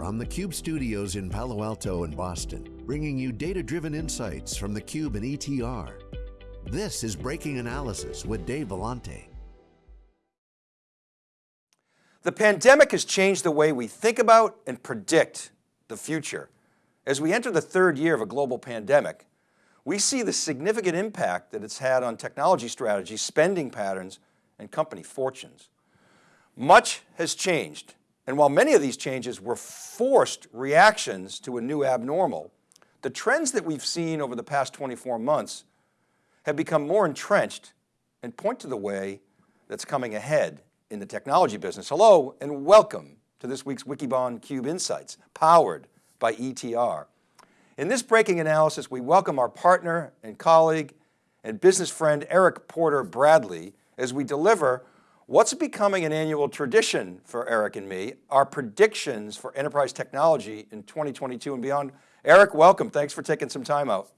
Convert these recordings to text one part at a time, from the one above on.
from the Cube studios in Palo Alto and Boston, bringing you data-driven insights from the Cube and ETR. This is Breaking Analysis with Dave Vellante. The pandemic has changed the way we think about and predict the future. As we enter the third year of a global pandemic, we see the significant impact that it's had on technology strategies, spending patterns, and company fortunes. Much has changed and while many of these changes were forced reactions to a new abnormal, the trends that we've seen over the past 24 months have become more entrenched and point to the way that's coming ahead in the technology business. Hello and welcome to this week's Wikibon Cube Insights, powered by ETR. In this breaking analysis, we welcome our partner and colleague and business friend, Eric Porter Bradley, as we deliver What's becoming an annual tradition for Eric and me are predictions for enterprise technology in 2022 and beyond. Eric, welcome. Thanks for taking some time out.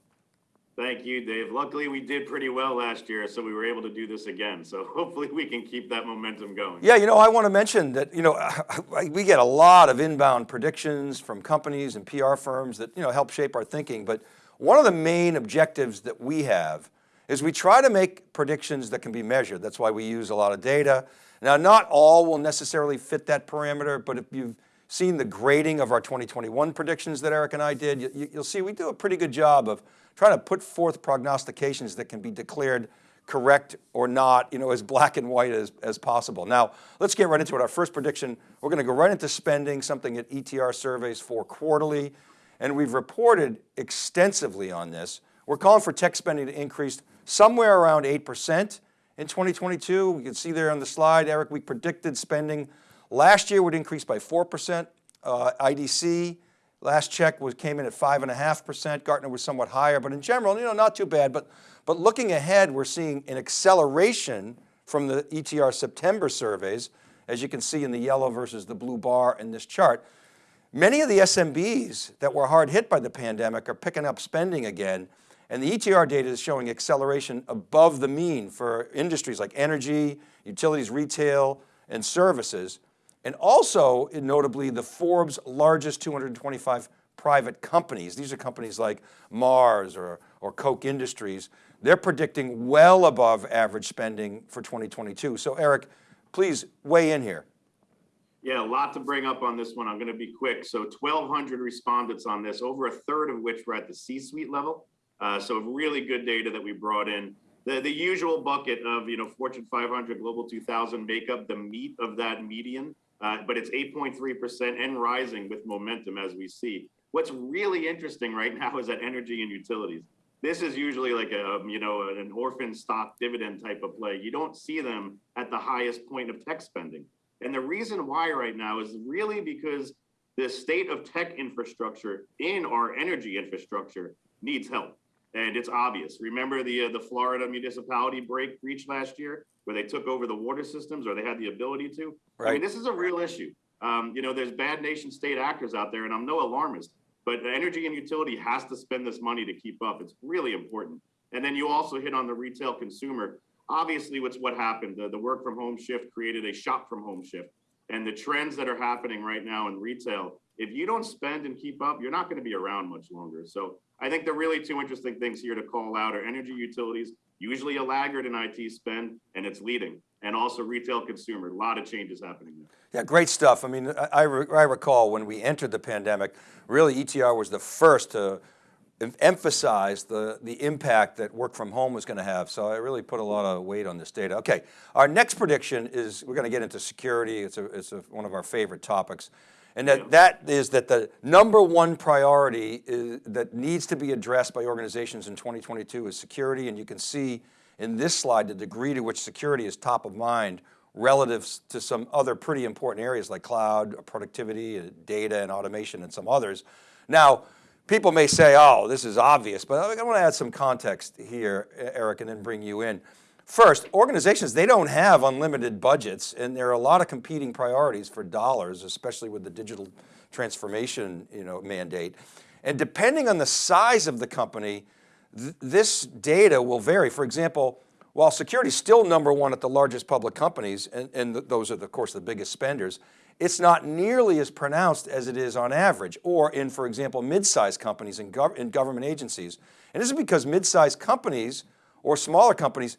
Thank you, Dave. Luckily, we did pretty well last year, so we were able to do this again. So hopefully we can keep that momentum going. Yeah, you know, I want to mention that, you know, we get a lot of inbound predictions from companies and PR firms that, you know, help shape our thinking. But one of the main objectives that we have is we try to make predictions that can be measured. That's why we use a lot of data. Now, not all will necessarily fit that parameter, but if you've seen the grading of our 2021 predictions that Eric and I did, you, will see we do a pretty good job of trying to put forth prognostications that can be declared correct or not, you know, as black and white as, as possible. Now, let's get right into it. Our first prediction, we're going to go right into spending, something that ETR surveys for quarterly, and we've reported extensively on this. We're calling for tech spending to increase somewhere around 8% in 2022. You can see there on the slide, Eric, we predicted spending last year would increase by 4%. Uh, IDC last check was came in at 5.5%. Gartner was somewhat higher, but in general, you know, not too bad. But, but looking ahead, we're seeing an acceleration from the ETR September surveys, as you can see in the yellow versus the blue bar in this chart. Many of the SMBs that were hard hit by the pandemic are picking up spending again. And the ETR data is showing acceleration above the mean for industries like energy, utilities, retail, and services. And also, notably, the Forbes largest 225 private companies. These are companies like Mars or, or Koch Industries. They're predicting well above average spending for 2022. So Eric, please weigh in here. Yeah, a lot to bring up on this one. I'm going to be quick. So 1,200 respondents on this, over a third of which were at the C-suite level. Uh, so really good data that we brought in. The, the usual bucket of, you know, Fortune 500, Global 2000 make up the meat of that median, uh, but it's 8.3% and rising with momentum as we see. What's really interesting right now is that energy and utilities. This is usually like a, um, you know, an orphan stock dividend type of play. You don't see them at the highest point of tech spending. And the reason why right now is really because the state of tech infrastructure in our energy infrastructure needs help and it's obvious. Remember the uh, the Florida municipality break breach last year, where they took over the water systems, or they had the ability to. Right. I mean, this is a real issue. Um, you know, there's bad nation state actors out there, and I'm no alarmist, but energy and utility has to spend this money to keep up. It's really important. And then you also hit on the retail consumer. Obviously, what's what happened. The, the work from home shift created a shop from home shift, and the trends that are happening right now in retail. If you don't spend and keep up, you're not going to be around much longer. So I think the really two interesting things here to call out are energy utilities, usually a laggard in IT spend, and it's leading. And also retail consumer, a lot of changes happening there. Yeah, great stuff. I mean, I, I, I recall when we entered the pandemic, really ETR was the first to emphasize the, the impact that work from home was going to have. So I really put a lot of weight on this data. Okay, our next prediction is, we're going to get into security. It's, a, it's a, one of our favorite topics. And that, that is that the number one priority is, that needs to be addressed by organizations in 2022 is security. And you can see in this slide the degree to which security is top of mind relative to some other pretty important areas like cloud, productivity, uh, data and automation and some others. Now, people may say, oh, this is obvious, but I want to add some context here, Eric, and then bring you in. First, organizations, they don't have unlimited budgets and there are a lot of competing priorities for dollars, especially with the digital transformation you know, mandate. And depending on the size of the company, th this data will vary. For example, while security is still number one at the largest public companies, and, and those are, of course, the biggest spenders, it's not nearly as pronounced as it is on average, or in, for example, mid-sized companies and gov in government agencies. And this is because mid-sized companies or smaller companies,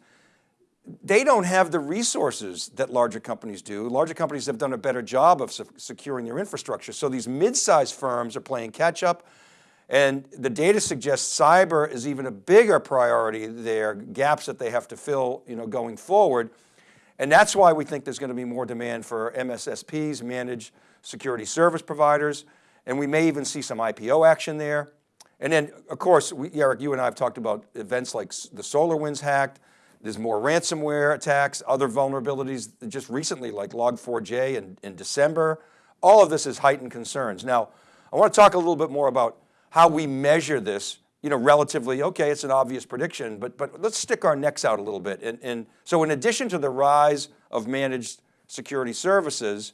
they don't have the resources that larger companies do. Larger companies have done a better job of securing their infrastructure. So these mid-sized firms are playing catch up and the data suggests cyber is even a bigger priority there, gaps that they have to fill you know, going forward. And that's why we think there's going to be more demand for MSSPs, managed security service providers, and we may even see some IPO action there. And then of course, we, Eric, you and I have talked about events like the SolarWinds hacked, there's more ransomware attacks, other vulnerabilities just recently like Log4j in, in December. All of this is heightened concerns. Now, I want to talk a little bit more about how we measure this, you know, relatively, okay, it's an obvious prediction, but, but let's stick our necks out a little bit. And, and so in addition to the rise of managed security services,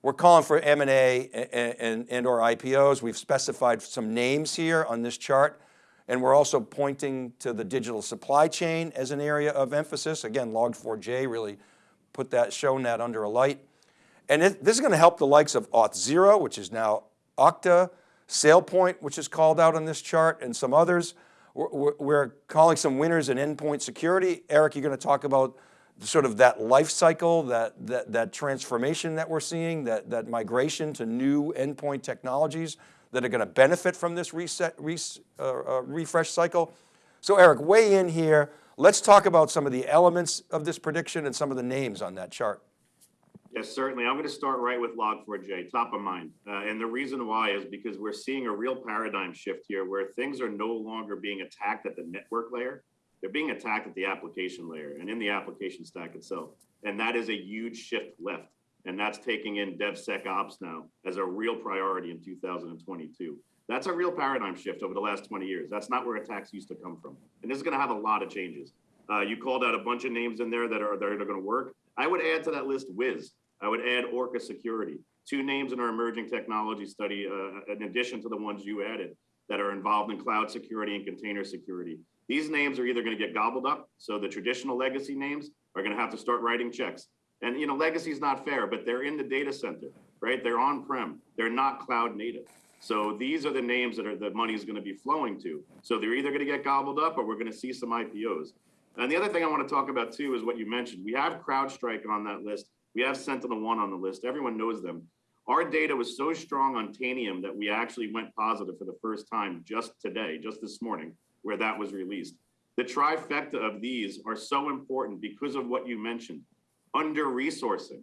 we're calling for M&A and, and, and or IPOs. We've specified some names here on this chart. And we're also pointing to the digital supply chain as an area of emphasis. Again, Log4j really put that, shown that under a light. And it, this is going to help the likes of Auth0, which is now Okta, SailPoint, which is called out on this chart, and some others. We're, we're calling some winners in endpoint security. Eric, you're going to talk about sort of that life cycle, that, that, that transformation that we're seeing, that, that migration to new endpoint technologies that are going to benefit from this reset, res, uh, uh, refresh cycle. So Eric, weigh in here. Let's talk about some of the elements of this prediction and some of the names on that chart. Yes, certainly. I'm going to start right with Log4j, top of mind. Uh, and the reason why is because we're seeing a real paradigm shift here where things are no longer being attacked at the network layer. They're being attacked at the application layer and in the application stack itself. And that is a huge shift left. And that's taking in DevSecOps now as a real priority in 2022. That's a real paradigm shift over the last 20 years. That's not where attacks used to come from. And this is going to have a lot of changes. Uh, you called out a bunch of names in there that are, that are going to work. I would add to that list Wiz. I would add Orca Security, two names in our emerging technology study, uh, in addition to the ones you added that are involved in cloud security and container security. These names are either going to get gobbled up. So the traditional legacy names are going to have to start writing checks. And you know, legacy is not fair, but they're in the data center, right? They're on-prem. They're not cloud native. So these are the names that are the money is going to be flowing to. So they're either going to get gobbled up or we're going to see some IPOs. And the other thing I want to talk about too is what you mentioned. We have CrowdStrike on that list we have SentinelOne on the list. Everyone knows them. Our data was so strong on Tanium that we actually went positive for the first time just today, just this morning, where that was released. The trifecta of these are so important because of what you mentioned, under resourcing.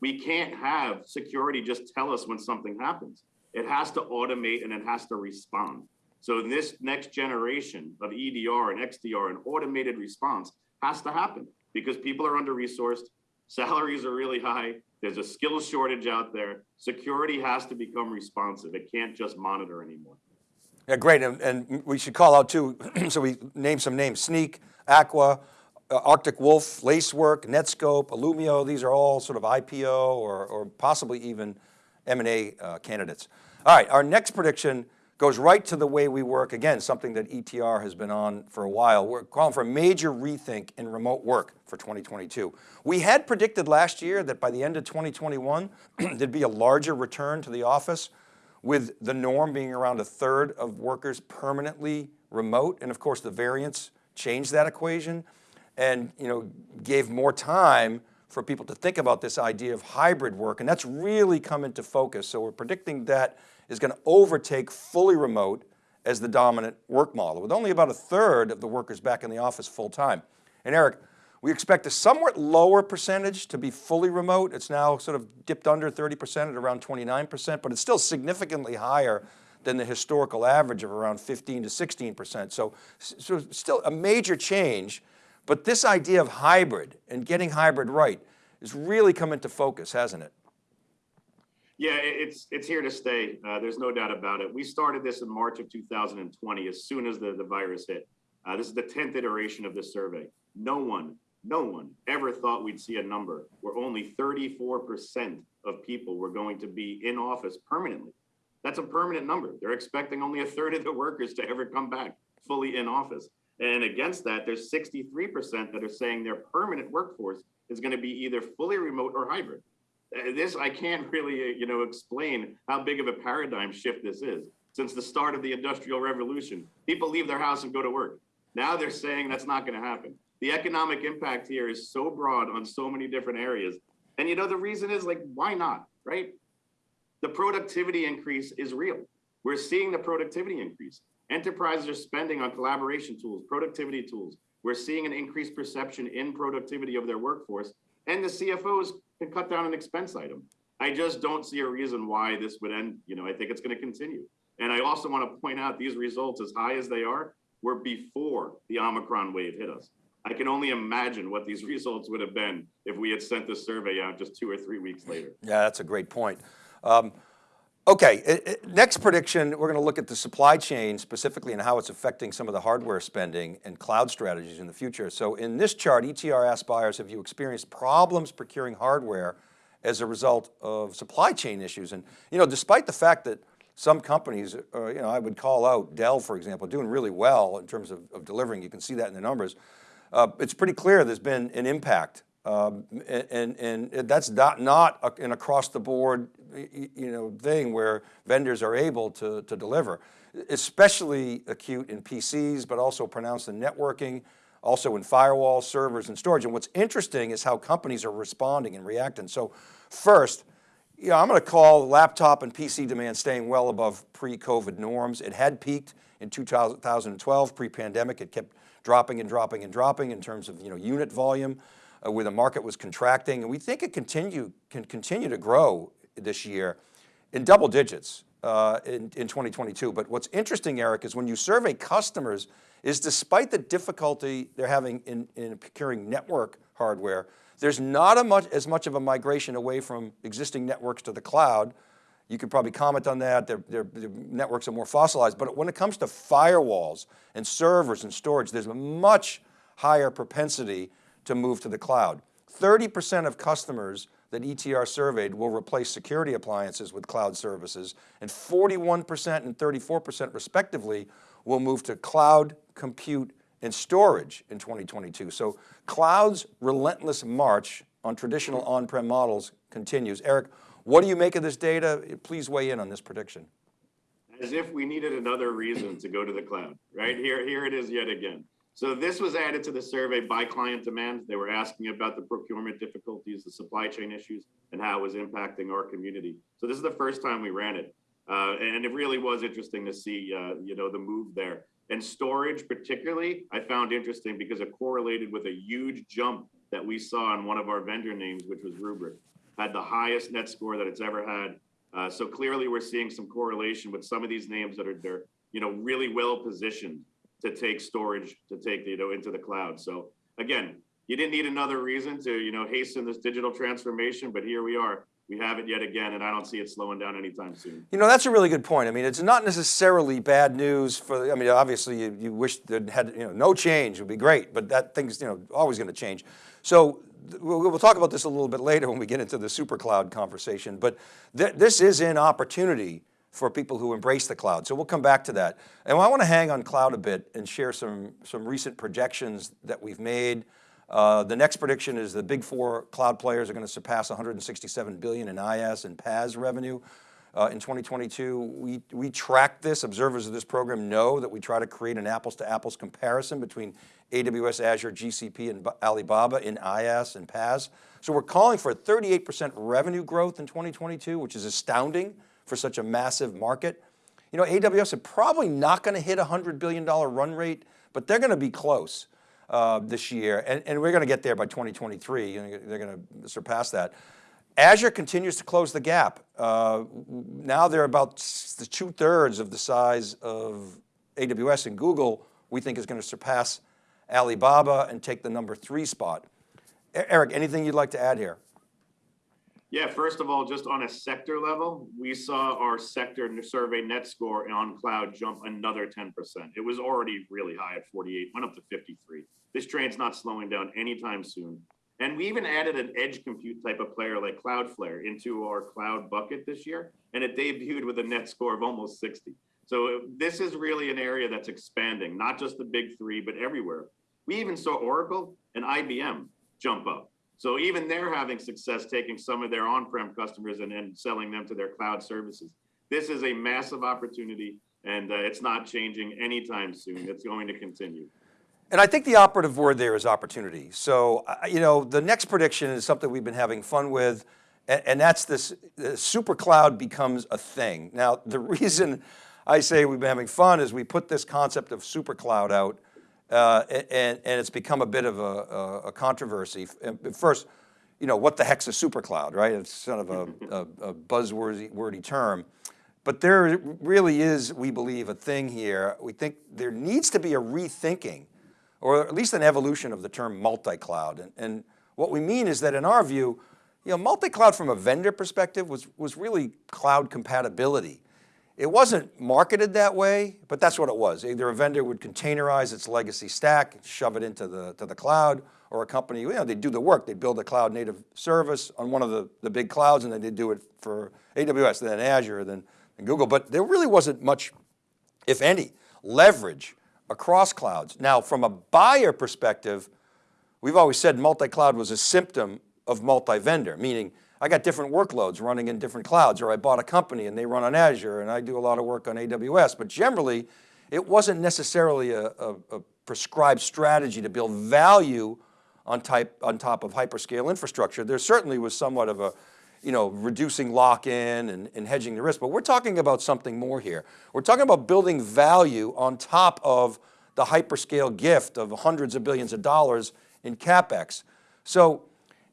We can't have security just tell us when something happens. It has to automate and it has to respond. So in this next generation of EDR and XDR and automated response has to happen because people are under resourced, Salaries are really high. There's a skills shortage out there. Security has to become responsive. It can't just monitor anymore. Yeah, great. And, and we should call out too, so we name some names, Snyk, Aqua, uh, Arctic Wolf, Lacework, Netskope, Illumio, these are all sort of IPO or, or possibly even M&A uh, candidates. All right, our next prediction goes right to the way we work. Again, something that ETR has been on for a while. We're calling for a major rethink in remote work for 2022. We had predicted last year that by the end of 2021, there'd be a larger return to the office with the norm being around a third of workers permanently remote. And of course the variants changed that equation and you know, gave more time for people to think about this idea of hybrid work. And that's really come into focus. So we're predicting that is going to overtake fully remote as the dominant work model with only about a third of the workers back in the office full time. And Eric, we expect a somewhat lower percentage to be fully remote. It's now sort of dipped under 30% at around 29%, but it's still significantly higher than the historical average of around 15 to 16%. So, so still a major change, but this idea of hybrid and getting hybrid right has really come into focus, hasn't it? Yeah, it's it's here to stay. Uh, there's no doubt about it. We started this in March of 2020, as soon as the, the virus hit. Uh, this is the 10th iteration of this survey. No one, no one ever thought we'd see a number where only 34% of people were going to be in office permanently. That's a permanent number. They're expecting only a third of the workers to ever come back fully in office. And against that, there's 63% that are saying their permanent workforce is going to be either fully remote or hybrid. Uh, This, I can't really, uh, you know, explain how big of a paradigm shift this is. Since the start of the industrial revolution, people leave their house and go to work. Now they're saying that's not gonna happen. The economic impact here is so broad on so many different areas. And you know, the reason is like, why not, right? The productivity increase is real. We're seeing the productivity increase. Enterprises are spending on collaboration tools, productivity tools. We're seeing an increased perception in productivity of their workforce, and the CFOs can cut down an expense item. I just don't see a reason why this would end. You know, I think it's going to continue. And I also want to point out these results, as high as they are, were before the Omicron wave hit us. I can only imagine what these results would have been if we had sent this survey out just two or three weeks later. Yeah, that's a great point. Um, okay, i- i- next prediction, we're going to look at the supply chain specifically and how it's affecting some of the hardware spending and cloud strategies in the future. So in this chart, ETR asked buyers, have you experienced problems procuring hardware as a result of supply chain issues? And you know, despite the fact that some companies, uh, you know, I would call out Dell, for example, doing really well in terms of, of delivering. You can see that in the numbers. Uh, it's pretty clear there's been an impact. Um, and, and, and that's not, not an across the board, you know, thing where vendors are able to, to deliver. Especially acute in PCs, but also pronounced in networking, also in firewalls, servers, and storage. And what's interesting is how companies are responding and reacting. So first, you know, I'm going to call laptop and PC demand staying well above pre-COVID norms. It had peaked in 2012, pre-pandemic. It kept dropping and dropping and dropping in terms of you know unit volume, uh, where the market was contracting, and we think it continue can continue to grow this year in double digits uh, in, in 2022. But what's interesting, Eric, is when you survey customers, is despite the difficulty they're having in, in procuring network hardware, there's not a much, as much of a migration away from existing networks to the cloud. You could probably comment on that. Their, their, their networks are more fossilized. But when it comes to firewalls and servers and storage, there's a much higher propensity to move to the cloud. 30% of customers that ETR surveyed will replace security appliances with cloud services, and 41% and 34% respectively will move to cloud, compute, and storage in 2022. So cloud's relentless march on traditional on-prem models continues. Eric, what do you make of this data? Please weigh in on this prediction. as if we needed another reason to go to the cloud, right? Here, here it is yet again. So this was added to the survey by client demand. They were asking about the procurement difficulties, the supply chain issues, and how it was impacting our community. So this is the first time we ran it. Uh, and it really was interesting to see, uh, you know, the move there. And storage particularly, I found interesting because it correlated with a huge jump that we saw in one of our vendor names, which was Rubrik. Had the highest net score that it's ever had. Uh, so clearly we're seeing some correlation with some of these names that are they're, you know, really well positioned to take storage, to take, you know, into the cloud. So again, you didn't need another reason to, you know, hasten this digital transformation, but here we are. We have it yet again, and I don't see it slowing down anytime soon. You know, that's a really good point. I mean, it's not necessarily bad news for, I mean, obviously you, you wish that had, you know, no change would be great, but that thing's, you know, always going to change. So we'll, we'll talk about this a little bit later when we get into the super cloud conversation, but th this is an opportunity for people who embrace the cloud. So we'll come back to that. And I want to hang on cloud a bit and share some, some recent projections that we've made. Uh, the next prediction is the big four cloud players are going to surpass 167 billion in IaaS and PaaS revenue. Uh, in 2022, we, we track this, observers of this program know that we try to create an apples to apples comparison between AWS, Azure, GCP, and Alibaba in IaaS and PaaS. So we're calling for 38% revenue growth in 2022, which is astounding for such a massive market. You know, AWS is probably not going to hit a $100 billion run rate, but they're going to be close uh, this year. And, and we're going to get there by 2023. You they're going to surpass that. Azure continues to close the gap. Uh, now they're about the two thirds of the size of AWS and Google, we think is going to surpass Alibaba and take the number three spot. Eric, anything you'd like to add here? Yeah, first of all, just on a sector level, we saw our sector survey net score on cloud jump another 10%. It was already really high at 48, went up to 53. This train's not slowing down anytime soon. And we even added an edge compute type of player like Cloudflare into our cloud bucket this year, and it debuted with a net score of almost 60. So this is really an area that's expanding, not just the big three, but everywhere. We even saw Oracle and IBM jump up. So even they're having success taking some of their on-prem customers and then selling them to their cloud services. This is a massive opportunity and uh, it's not changing anytime soon. It's going to continue. And I think the operative word there is opportunity. So, uh, you know, the next prediction is something we've been having fun with, and, and that's this super cloud becomes a thing. Now, the reason I say we've been having fun is we put this concept of super cloud out uh, and, and it's become a bit of a, a, controversy. First, you know, what the heck's a supercloud, right? It's sort of a, a, a buzzwordy wordy term. But there really is, we believe, a thing here. We think there needs to be a rethinking or at least an evolution of the term multi-cloud. And, and what we mean is that in our view, you know, multi-cloud from a vendor perspective was, was really cloud compatibility. It wasn't marketed that way, but that's what it was. Either a vendor would containerize its legacy stack, shove it into the, to the cloud, or a company, you know, they'd do the work. They'd build a cloud native service on one of the, the big clouds and then they'd do it for AWS, then Azure, then Google. But there really wasn't much, if any, leverage across clouds. Now, from a buyer perspective, we've always said multi-cloud was a symptom of multi-vendor, meaning I got different workloads running in different clouds, or I bought a company and they run on Azure and I do a lot of work on AWS, but generally it wasn't necessarily a, a, a prescribed strategy to build value on, type, on top of hyperscale infrastructure. There certainly was somewhat of a, you know, reducing lock-in and, and hedging the risk, but we're talking about something more here. We're talking about building value on top of the hyperscale gift of hundreds of billions of dollars in CapEx. So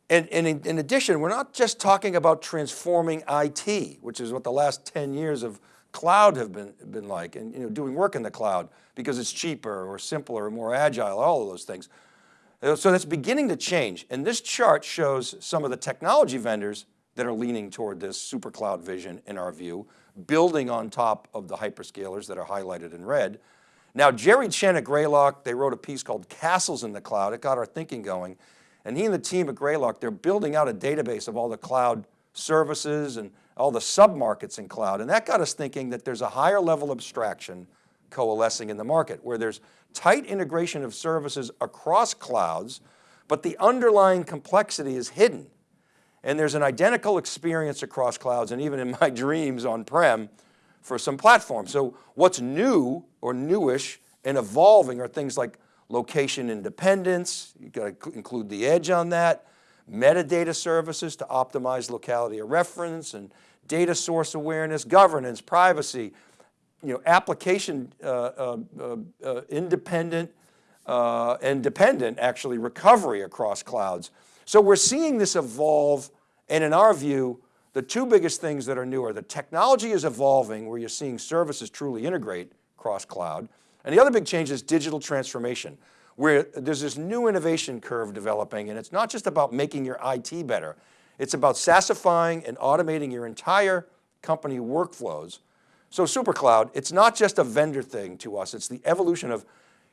and, and in, in, addition, we're not just talking about transforming IT, which is what the last 10 years of cloud have been, been like, and you know, doing work in the cloud because it's cheaper or simpler or more agile, all of those things. Uh, so that's beginning to change. And this chart shows some of the technology vendors that are leaning toward this super cloud vision in our view, building on top of the hyperscalers that are highlighted in red. Now, Jerry Chen at Greylock, they wrote a piece called Castles in the Cloud. It got our thinking going. And he and the team at Greylock, they're building out a database of all the cloud services and all the sub-markets in cloud. And that got us thinking that there's a higher level abstraction coalescing in the market where there's tight integration of services across clouds, but the underlying complexity is hidden. And there's an identical experience across clouds and even in my dreams on-prem for some platforms. So what's new or newish and evolving are things like location independence—you've got to include the edge on that, metadata services to optimize locality of reference and data source awareness, governance, privacy, you know, application uh, uh, uh, uh independent uh, and dependent actually recovery across clouds. So we're seeing this evolve and in our view, the two biggest things that are new are the technology is evolving where you're seeing services truly integrate cross cloud and the other big change is digital transformation, where there's this new innovation curve developing and it's not just about making your IT better, it's about SaaSifying and automating your entire company workflows. So SuperCloud, it's not just a vendor thing to us, it's the evolution of,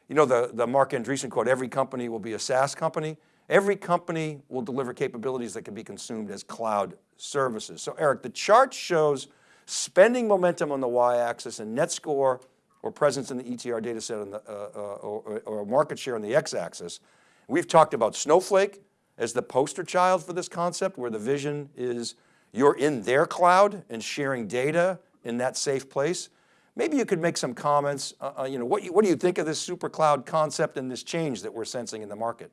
you know, the, the Marc Andreessen quote, every company will be a SaaS company. Every company will deliver capabilities that can be consumed as cloud services. So Eric, the chart shows spending momentum on the y-axis and net score or presence in the ETR data set the, uh, uh, or, or market share on the x-axis. We've talked about Snowflake as the poster child for this concept where the vision is you're in their cloud and sharing data in that safe place. Maybe you could make some comments, uh, uh you know, what, you, what do you think of this super cloud concept and this change that we're sensing in the market?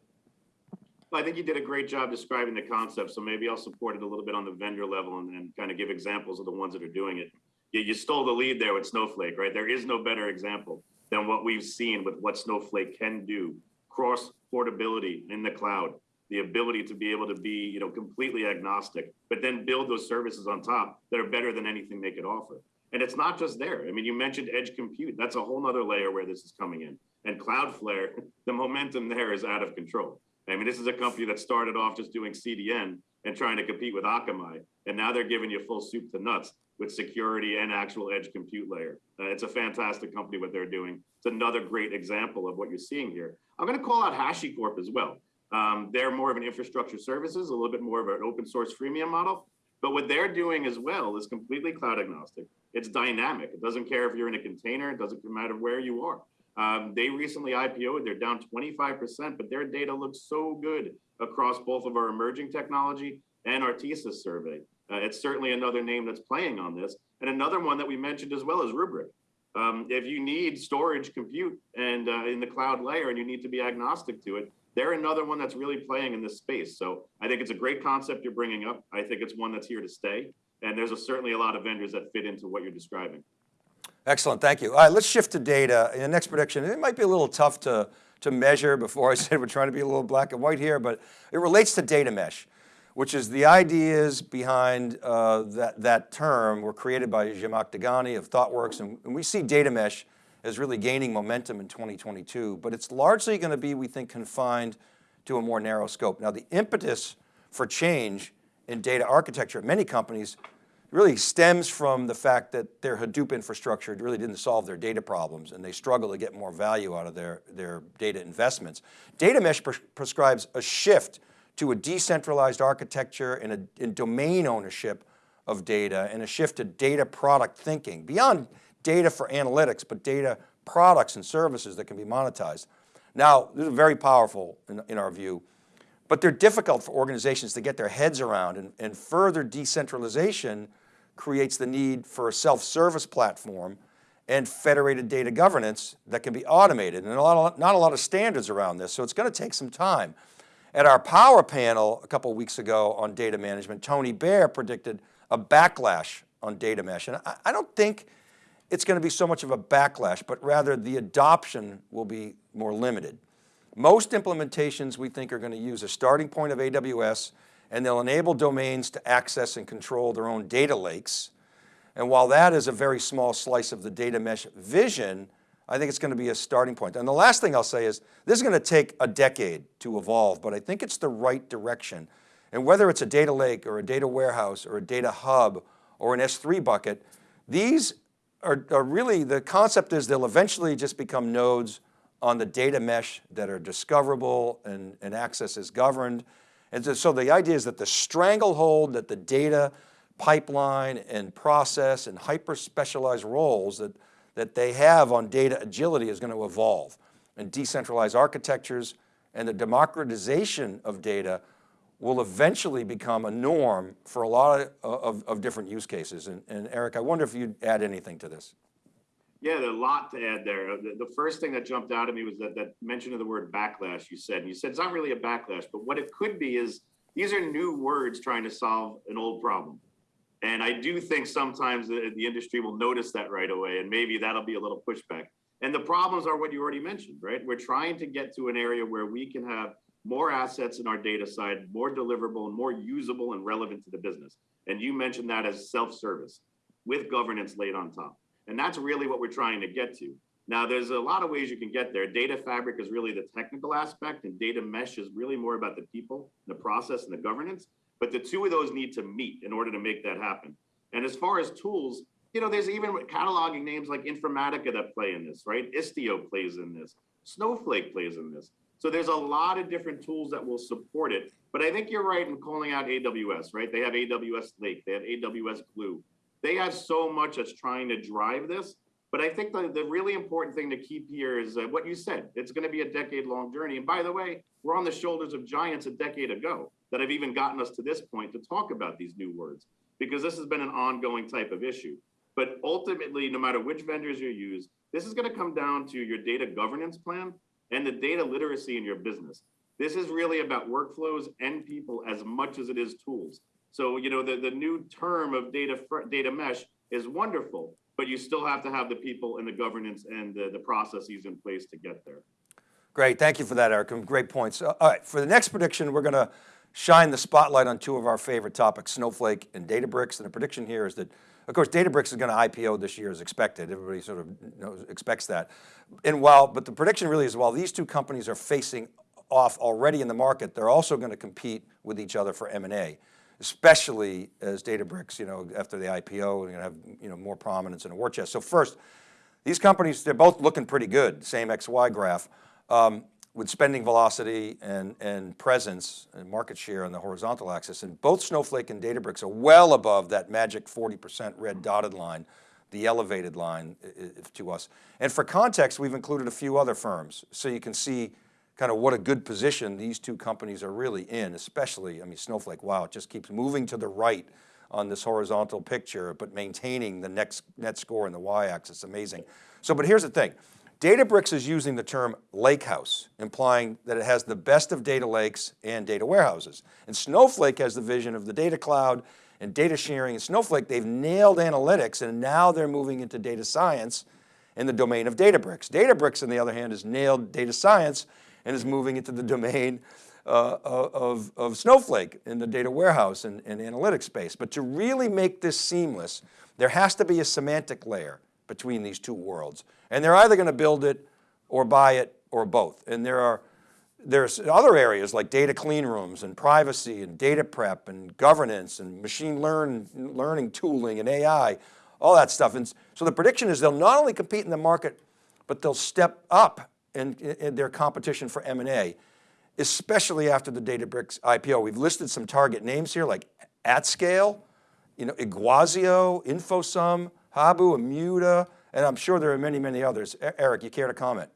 Well, I think you did a great job describing the concept. So maybe I'll support it a little bit on the vendor level and, and kind of give examples of the ones that are doing it you, you stole the lead there with Snowflake, right? There is no better example than what we've seen with what Snowflake can do, cross portability in the cloud, the ability to be able to be, you know, completely agnostic, but then build those services on top that are better than anything they could offer. And it's not just there. I mean, you mentioned edge compute. That's a whole nother layer where this is coming in. And Cloudflare, the momentum there is out of control. I mean, this is a company that started off just doing CDN and trying to compete with Akamai. And now they're giving you full soup to nuts with security and actual edge compute layer. Uh, it's a fantastic company what they're doing. It's another great example of what you're seeing here. I'm going to call out HashiCorp as well. Um, they're more of an infrastructure services, a little bit more of an open source freemium model. But what they're doing as well is completely cloud agnostic. It's dynamic. It doesn't care if you're in a container. It doesn't matter where you are. Um, they recently IPO'd, they're down 25%, but their data looks so good across both of our emerging technology and our TSIS survey. Uh, it's certainly another name that's playing on this. And another one that we mentioned as well is Rubrik. Um, if you need storage compute and uh, in the cloud layer and you need to be agnostic to it, they're another one that's really playing in this space. So I think it's a great concept you're bringing up. I think it's one that's here to stay. And there's a, certainly a lot of vendors that fit into what you're describing. Excellent, thank you. All right, let's shift to data. In the next prediction, it might be a little tough to, to measure before I said we're trying to be a little black and white here, but it relates to data mesh which is the ideas behind uh, that, that term were created by Zhamak Dehghani of ThoughtWorks. And, and we see data mesh as really gaining momentum in 2022, but it's largely going to be, we think, confined to a more narrow scope. Now the impetus for change in data architecture at many companies really stems from the fact that their Hadoop infrastructure really didn't solve their data problems and they struggle to get more value out of their, their data investments. Data mesh pres prescribes a shift to a decentralized architecture and, a, and domain ownership of data and a shift to data product thinking beyond data for analytics, but data products and services that can be monetized. Now, this is very powerful in, in our view, but they're difficult for organizations to get their heads around and, and further decentralization creates the need for a self-service platform and federated data governance that can be automated and a lot of, not a lot of standards around this. So it's going to take some time. At our power panel a couple weeks ago on data management, Tony Baer predicted a backlash on data mesh. And I, I don't think it's going to be so much of a backlash, but rather the adoption will be more limited. Most implementations we think are going to use a starting point of AWS and they'll enable domains to access and control their own data lakes. And while that is a very small slice of the data mesh vision, I think it's going to be a starting point. And the last thing I'll say is, this is going to take a decade to evolve, but I think it's the right direction. And whether it's a data lake or a data warehouse or a data hub or an S3 bucket, these are, are really, the concept is they'll eventually just become nodes on the data mesh that are discoverable and, and access is governed. And so, so the idea is that the stranglehold that the data pipeline and process and hyper specialized roles that that they have on data agility is going to evolve and decentralized architectures and the democratization of data will eventually become a norm for a lot of, of, of different use cases. And, and, Eric, I wonder if you'd add anything to this. Yeah, there's a lot to add there. The, the, first thing that jumped out at me was that, that mention of the word backlash you said. And you said it's not really a backlash, but what it could be is these are new words trying to solve an old problem. And I do think sometimes the, the industry will notice that right away, and maybe that'll be a little pushback. And the problems are what you already mentioned, right? We're trying to get to an area where we can have more assets in our data side, more deliverable and more usable and relevant to the business. And you mentioned that as self-service with governance laid on top. And that's really what we're trying to get to. Now, there's a lot of ways you can get there. Data fabric is really the technical aspect, and data mesh is really more about the people, the process, and the governance. But the two of those need to meet in order to make that happen. And as far as tools, you know, there's even cataloging names like Informatica that play in this, right? Istio plays in this. Snowflake plays in this. So there's a lot of different tools that will support it. But I think you're right in calling out AWS, right? They have AWS Lake, they have AWS Glue. They have so much that's trying to drive this. But I think the, the really important thing to keep here is uh, what you said. It's going to be a decade long journey. And by the way, we're on the shoulders of giants a decade ago that have even gotten us to this point to talk about these new words, because this has been an ongoing type of issue. But ultimately, no matter which vendors you use, this is going to come down to your data governance plan and the data literacy in your business. This is really about workflows and people as much as it is tools. So, you know, the, the new term of data data mesh is wonderful, but you still have to have the people and the governance and the, the processes in place to get there. Great, thank you for that, Eric. Great points. All right, for the next prediction, we're going to shine the spotlight on two of our favorite topics, Snowflake and Databricks. And the prediction here is that, of course, Databricks is going to IPO this year as expected. Everybody sort of knows, expects that. And while, but the prediction really is while these two companies are facing off already in the market, they're also going to compete with each other for M&A, especially as Databricks, you know, after the IPO, are going to have, you know, more prominence in a war chest. So first, these companies, they're both looking pretty good, same XY graph. Um, with spending velocity and, and presence and market share on the horizontal axis. And both Snowflake and Databricks are well above that magic 40% red dotted line the elevated line to us. And for context, we've included a few other firms so you can see kind of what a good position these two companies are really in, especially, I mean, Snowflake, wow, it just keeps moving to the right on this horizontal picture, but maintaining the next net score in the y-axis, amazing. So, but here's the thing, Databricks is using the term lakehouse, implying that it has the best of data lakes and data warehouses. And Snowflake has the vision of the data cloud and data sharing. And Snowflake, they've nailed analytics and now they're moving into data science in the domain of Databricks. Databricks, on the other hand, has nailed data science and is moving into the domain uh, of, of Snowflake in the data warehouse and, and analytics space. But to really make this seamless, there has to be a semantic layer between these two worlds. And they're either going to build it or buy it or both. And there are there's other areas like data clean rooms and privacy and data prep and governance and machine learn, learning tooling and AI, all that stuff. And so the prediction is they'll not only compete in the market, but they'll step up in, in their competition for M&A, especially after the Databricks IPO. We've listed some target names here like AtScale, you know, Iguazio, Infosum, Habu, Immuta, and I'm sure there are many, many others. Eric, you care to comment?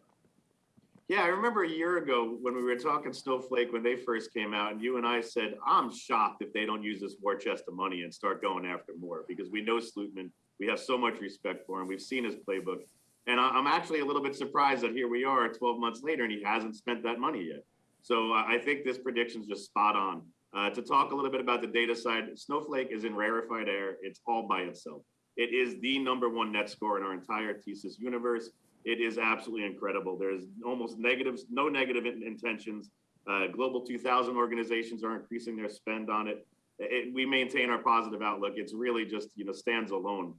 Yeah, I remember a year ago when we were talking Snowflake when they first came out, and you and I said, I'm shocked if they don't use this war chest of money and start going after more because we know Slootman. We have so much respect for him. We've seen his playbook. And I'm actually a little bit surprised that here we are 12 months later and he hasn't spent that money yet. So I think this prediction is just spot on. Uh, to talk a little bit about the data side, Snowflake is in rarefied air. It's all by itself. It is the number one net score in our entire TSIS universe. It is absolutely incredible. There's almost negatives, no negative intentions. Uh, Global 2000 organizations are increasing their spend on it. it. We maintain our positive outlook. It's really just, you know, stands alone.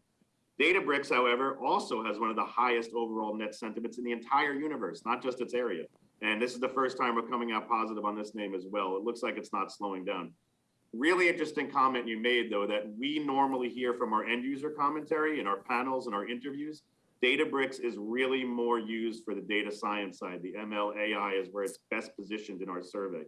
Databricks, however, also has one of the highest overall net sentiments in the entire universe, not just its area. And this is the first time we're coming out positive on this name as well. It looks like it's not slowing down. Really interesting comment you made though, that we normally hear from our end user commentary in our panels and our interviews. Databricks is really more used for the data science side. The ML AI is where it's best positioned in our survey.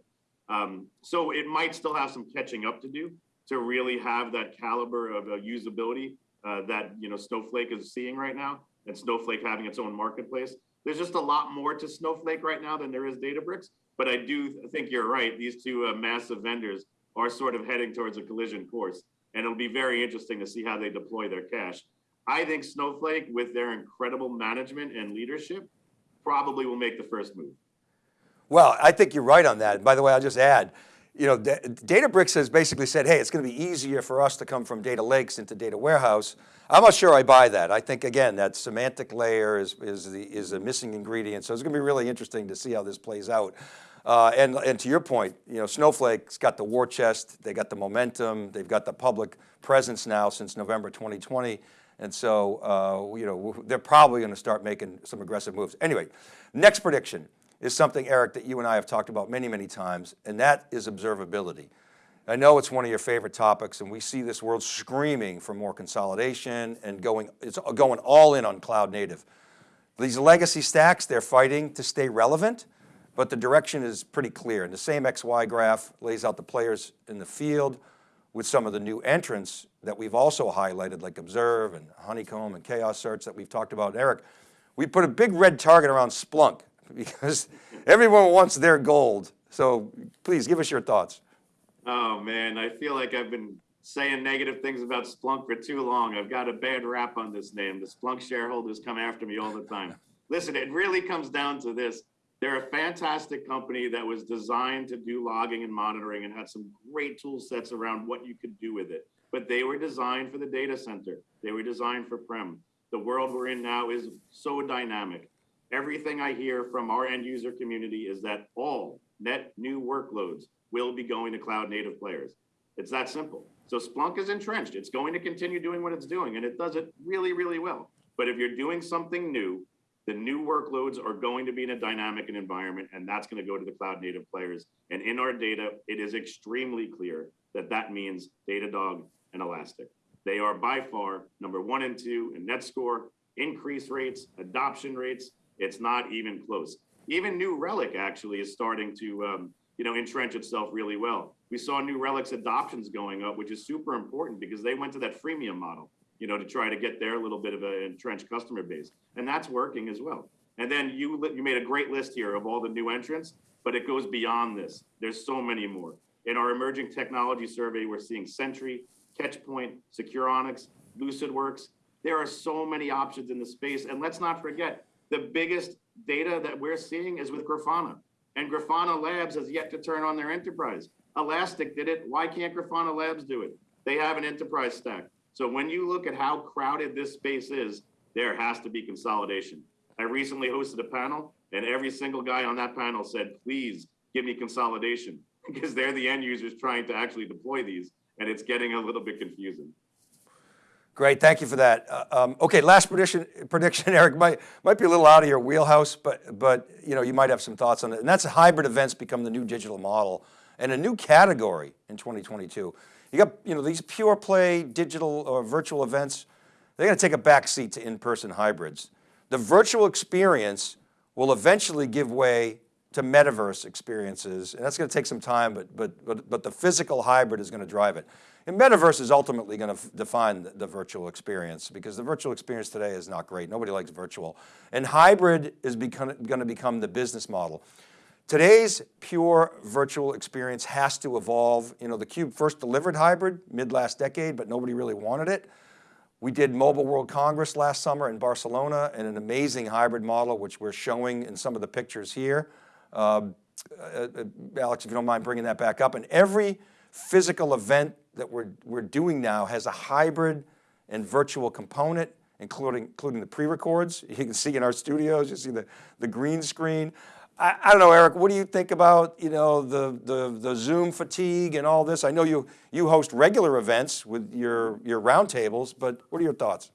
Um, so it might still have some catching up to do to really have that caliber of uh, usability uh, that you know Snowflake is seeing right now, and Snowflake having its own marketplace. There's just a lot more to Snowflake right now than there is Databricks. But I do think you're right. These two uh, massive vendors are sort of heading towards a collision course. And it'll be very interesting to see how they deploy their cash. I think Snowflake, with their incredible management and leadership, probably will make the first move. Well, I think you're right on that. By the way, I'll just add, you know, Databricks has basically said, hey, it's going to be easier for us to come from data lakes into data warehouse. I'm not sure I buy that. I think again, that semantic layer is, is, the, is a missing ingredient. So it's going to be really interesting to see how this plays out. Uh, and, and to your point, you know, Snowflake's got the war chest, they got the momentum, they've got the public presence now since November 2020. And so, uh, you know, they're probably going to start making some aggressive moves. Anyway, next prediction is something, Eric, that you and I have talked about many, many times, and that is observability. I know it's one of your favorite topics and we see this world screaming for more consolidation and going, it's going all in on cloud native. These legacy stacks, they're fighting to stay relevant, but the direction is pretty clear. And the same XY graph lays out the players in the field with some of the new entrants that we've also highlighted like Observe and Honeycomb and Chaos Search that we've talked about. Eric, we put a big red target around Splunk because everyone wants their gold. So please give us your thoughts. Oh man, I feel like I've been saying negative things about Splunk for too long. I've got a bad rap on this name. The Splunk shareholders come after me all the time. Listen, it really comes down to this. They're a fantastic company that was designed to do logging and monitoring and had some great tool sets around what you could do with it. But they were designed for the data center. They were designed for prem. The world we're in now is so dynamic. Everything I hear from our end user community is that all net new workloads will be going to cloud native players. It's that simple. So Splunk is entrenched. It's going to continue doing what it's doing and it does it really, really well. But if you're doing something new, the new workloads are going to be in a dynamic environment and that's going to go to the cloud native players. And in our data, it is extremely clear that that means Datadog and Elastic. They are by far number one and two in net score, increase rates, adoption rates. It's not even close. Even New Relic actually is starting to um, you know, entrench itself really well. We saw New Relic's adoptions going up, which is super important because they went to that freemium model. you know, to try to get their little bit of an entrenched customer base. And that's working as well. And then you, you made a great list here of all the new entrants, but it goes beyond this. There's so many more. In our emerging technology survey, we're seeing Sentry, Catchpoint, Securonix, LucidWorks. There are so many options in the space. And let's not forget, the biggest data that we're seeing is with Grafana. And Grafana Labs has yet to turn on their enterprise. Elastic did it. Why can't Grafana Labs do it? They have an enterprise stack. So when you look at how crowded this space is, there has to be consolidation. I recently hosted a panel and every single guy on that panel said, please give me consolidation because they're the end users trying to actually deploy these and it's getting a little bit confusing. Great, thank you for that. Uh, um, okay, last prediction, prediction, Eric, might, might be a little out of your wheelhouse, but, but you know, you might have some thoughts on it. And that's hybrid events become the new digital model and a new category in 2022. You got, you know, these pure play digital or virtual events, they're going to take a back seat to in-person hybrids. The virtual experience will eventually give way to metaverse experiences, and that's going to take some time, but, but, but, but the physical hybrid is going to drive it. And metaverse is ultimately going to define the, the virtual experience because the virtual experience today is not great. Nobody likes virtual. And hybrid is become, going to become the business model. Today's pure virtual experience has to evolve. You know, the Cube first delivered hybrid mid last decade, but nobody really wanted it. We did Mobile World Congress last summer in Barcelona and an amazing hybrid model, which we're showing in some of the pictures here. Um, uh, uh, Alex, if you don't mind bringing that back up. And every physical event that we're, we're doing now has a hybrid and virtual component, including, including the pre-records. You can see in our studios, you see the, the green screen. I, I, don't know, Eric, what do you think about, you know, the, the, the Zoom fatigue and all this? I know you, you host regular events with your, your roundtables, but what are your thoughts?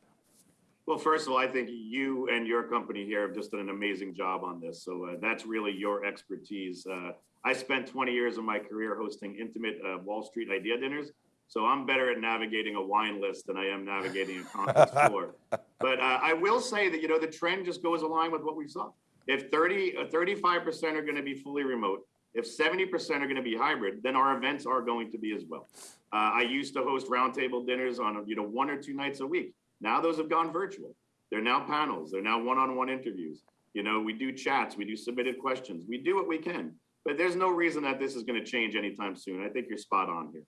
Well, first of all, I think you and your company here have just done an amazing job on this. So uh, that's really your expertise. Uh, I spent 20 years of my career hosting intimate uh, Wall Street idea dinners. So I'm better at navigating a wine list than I am navigating a conference floor. But uh, I will say that, you know, the trend just goes along with what we saw. If 30, 35% are going to be fully remote, if 70% are going to be hybrid, then our events are going to be as well. Uh, I used to host roundtable dinners on, you know, one or two nights a week. Now those have gone virtual. They're now panels. They're now one-on-one interviews. You know, we do chats, we do submitted questions. We do what we can, but there's no reason that this is going to change anytime soon. I think you're spot on here.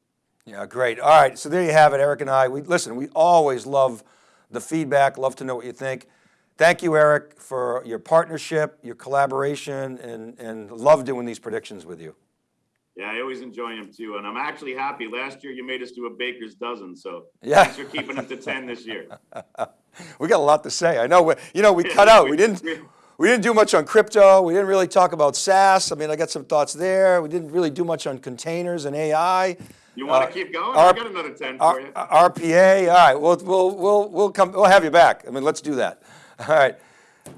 Yeah, great. All right, so there you have it, Eric and I. We listen. We always love the feedback. Love to know what you think. Thank you, Eric, for your partnership, your collaboration, and and love doing these predictions with you. Yeah, I always enjoy them too. And I'm actually happy. Last year you made us do a baker's dozen. So yeah. thanks for keeping them to 10 this year. we got a lot to say. I know, we, you know, we cut out. We didn't, we didn't do much on crypto. We didn't really talk about SaaS. I mean, I got some thoughts there. We didn't really do much on containers and AI. You want to uh, keep going? R I got another 10 for you. RPA. All right. We'll, we'll, we'll, we'll come, we'll have you back. I mean, let's do that. All right.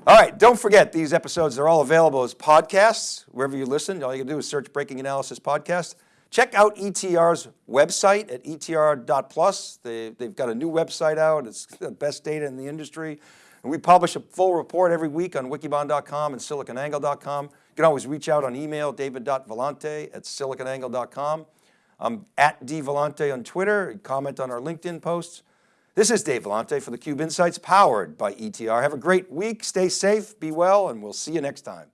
All right, don't forget these episodes are all available as podcasts wherever you listen. All you can do is search Breaking Analysis Podcast. Check out ETR's website at etr.plus. They, they've got a new website out. It's the best data in the industry. And we publish a full report every week on wikibon.com and siliconangle.com. You can always reach out on email, david.vellante at siliconangle.com. I'm at dvellante on Twitter. Comment on our LinkedIn posts. This is Dave Vellante for theCUBE Insights powered by ETR. Have a great week, stay safe, be well, and we'll see you next time.